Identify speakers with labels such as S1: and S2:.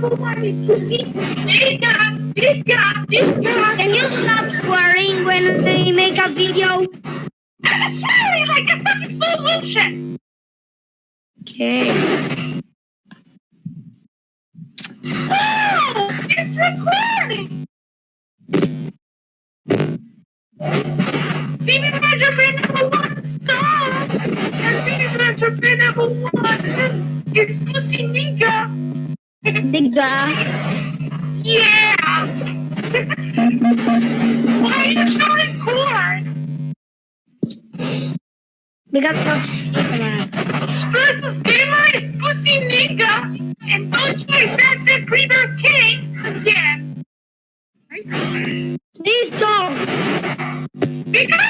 S1: Can you stop swearing when we make a video?
S2: I'm just swearing like a fucking slow motion.
S1: Okay.
S2: Oh, it's recording. Adventure Fan number one song. And Adventure Fan number one is Pussy Nigga.
S1: Diga.
S2: Yeah. Why are you showing corn?
S1: Because of
S2: Spurs' gamer is Pussy Nigga. And don't you accept the Creeper King again.
S1: Please don't.
S2: Because